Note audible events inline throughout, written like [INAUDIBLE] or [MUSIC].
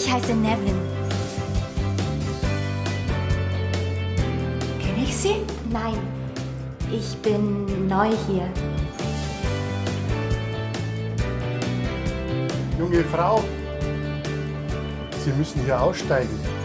Ich heiße Nevin. Kenne ich Sie? Nein, ich bin neu hier. Junge Frau, Sie müssen hier aussteigen.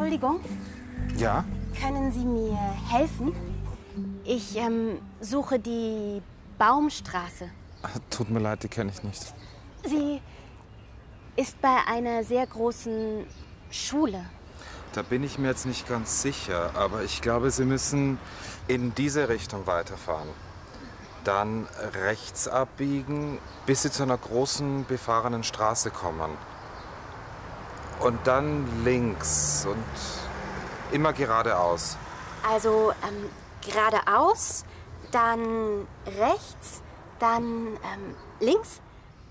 Entschuldigung, Ja? können Sie mir helfen? Ich ähm, suche die Baumstraße. Tut mir leid, die kenne ich nicht. Sie ist bei einer sehr großen Schule. Da bin ich mir jetzt nicht ganz sicher, aber ich glaube, Sie müssen in diese Richtung weiterfahren. Dann rechts abbiegen, bis Sie zu einer großen befahrenen Straße kommen. Und dann links und immer geradeaus. Also ähm, geradeaus, dann rechts, dann ähm, links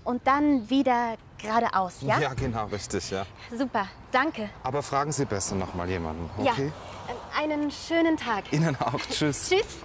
und dann wieder geradeaus, ja? Ja, genau, richtig, ja. Super, danke. Aber fragen Sie besser noch mal jemanden, Ja, okay? ähm, einen schönen Tag. Ihnen auch, tschüss. [LAUGHS] Tschüss.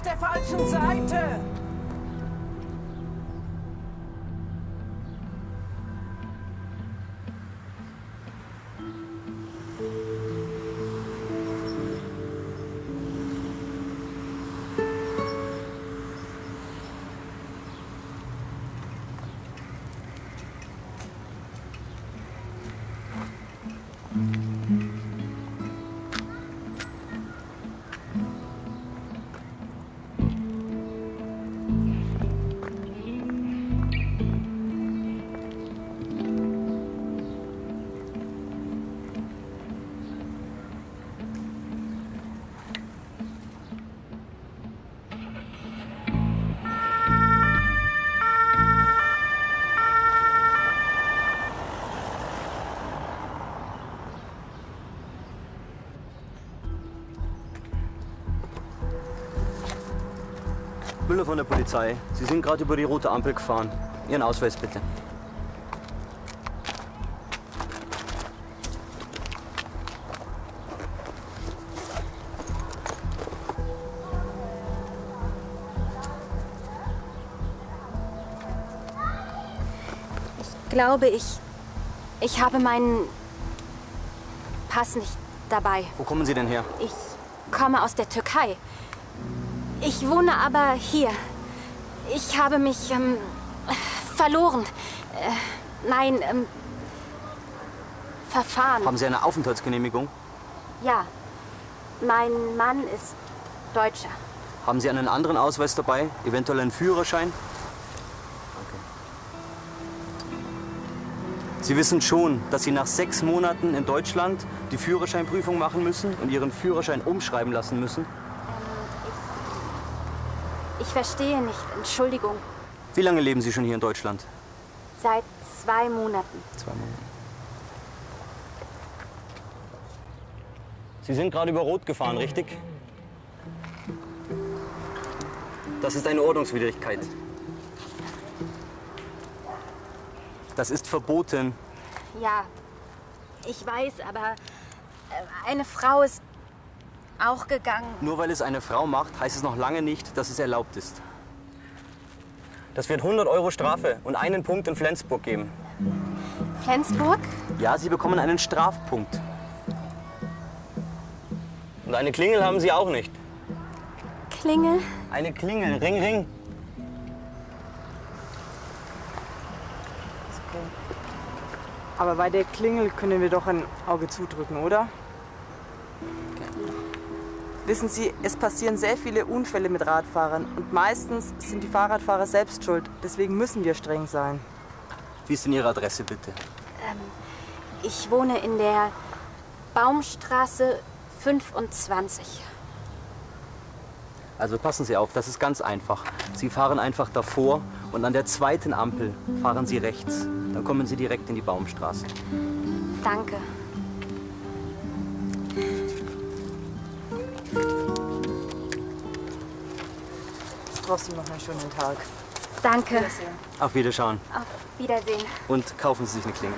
Auf der falschen Seite. Müller von der Polizei. Sie sind gerade über die rote Ampel gefahren. Ihren Ausweis bitte. Glaube ich, ich habe meinen Pass nicht dabei. Wo kommen Sie denn her? Ich komme aus der Türkei. Ich wohne aber hier. Ich habe mich ähm, verloren. Äh, nein, ähm, verfahren. Haben Sie eine Aufenthaltsgenehmigung? Ja, mein Mann ist Deutscher. Haben Sie einen anderen Ausweis dabei? Eventuell einen Führerschein? Sie wissen schon, dass Sie nach sechs Monaten in Deutschland die Führerscheinprüfung machen müssen und Ihren Führerschein umschreiben lassen müssen? Ich verstehe nicht, Entschuldigung. Wie lange leben Sie schon hier in Deutschland? Seit zwei Monaten. Zwei Monate. Sie sind gerade über Rot gefahren, richtig? Das ist eine Ordnungswidrigkeit. Das ist verboten. Ja, ich weiß, aber äh, eine Frau ist auch gegangen. Nur weil es eine Frau macht, heißt es noch lange nicht, dass es erlaubt ist. Das wird 100 Euro Strafe und einen Punkt in Flensburg geben. Flensburg? Ja, Sie bekommen einen Strafpunkt. Und eine Klingel haben Sie auch nicht. Klingel? Eine Klingel. Ring, ring. Aber bei der Klingel können wir doch ein Auge zudrücken, oder? Wissen Sie, es passieren sehr viele Unfälle mit Radfahrern und meistens sind die Fahrradfahrer selbst schuld. Deswegen müssen wir streng sein. Wie ist denn Ihre Adresse bitte? Ich wohne in der Baumstraße 25. Also passen Sie auf, das ist ganz einfach. Sie fahren einfach davor und an der zweiten Ampel fahren Sie rechts. Dann kommen Sie direkt in die Baumstraße. Danke. Trotzdem noch einen schönen Tag. Danke. Auf Wiederschauen Auf Wiedersehen. und kaufen Sie sich eine Klinge.